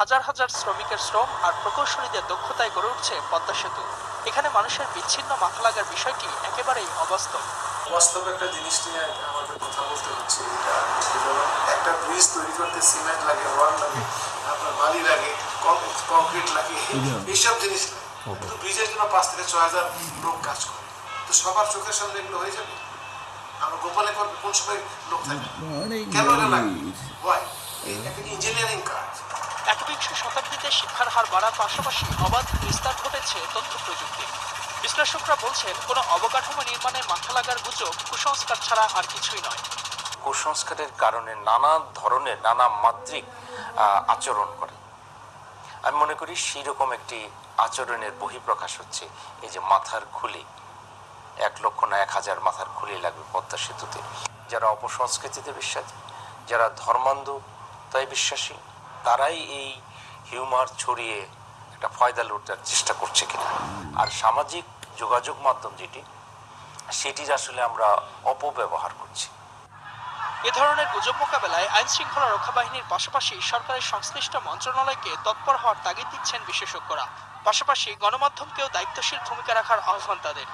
হাজার হাজার শ্রমিকের শ্রম আর প্রকৌশলীদের দক্ষতায় গড়ে উঠছে পদ্মা সেতু। এখানে মানুষের বিচ্ছিন্ন মাথা লাগার বিষয়টি একেবারেই অবাস্তব। বাস্তব একটা জিনিস নিয়ে আমাদের কথা বলতে হচ্ছে। এটা একটা ব্রিজ তৈরি করতে সিমেন্ট লাগে রড লাগে আপনার বালি লাগে কংক্রিট লাগে এইসব জিনিস লাগে। কিন্তু ব্রিজের জন্য পাঁচ থেকে ছয় হাজার লোক কাজ করে। তো সবার চোখের সামনে এগুলো হয়ে যাবে? আমরা গোপনে করব কোন সময় লোক থাকে? কেন এটা লাগে ইঞ্জিনিয়ারিং কাজ? শিক্ষার হার বাড়ার পাশাপাশি অবাধ বিস্তার ঘটেছে তথ্য প্রযুক্তি। বিশ্লেষকরা বলছেন, কোনো অবকাঠামো নির্মাণে মাথা লাগার গুজব, কুসংস্কার ছাড়া আর কিছুই নয়। কুসংস্কারের কারণে নানা ধরনের, নানা মাত্রিক আচরণ করে। আমি মনে করি সেই রকম একটি আচরণের বহিঃপ্রকাশ হচ্ছে এই যে মাথার খুলি। এক লক্ষ না এক হাজার মাথার খুলি লাগবে পদ্মা সেতুতে। যারা অপসংস্কৃতিতে বিশ্বাসী, যারা ধর্মান্ধ, তাই বিশ্বাসী, তারাই এই হিউমার ছড়িয়ে একটা ফয়দা লুটার চেষ্টা করছে কিনা। আর সামাজিক যোগাযোগ মাধ্যম যেটি, সেটির আসলে আমরা অপব্যবহার করছি। এ ধরনের গুজব মোকাবেলায় আইন শৃঙ্খলা রক্ষা বাহিনীর পাশাপাশি সরকারের সংশ্লিষ্ট মন্ত্রণালয়কে তৎপর হওয়ার তাগিদ দিচ্ছেন বিশেষজ্ঞরা। পাশাপাশি গণমাধ্যমকেও দায়িত্বশীল ভূমিকা রাখার আহ্বান তাদের।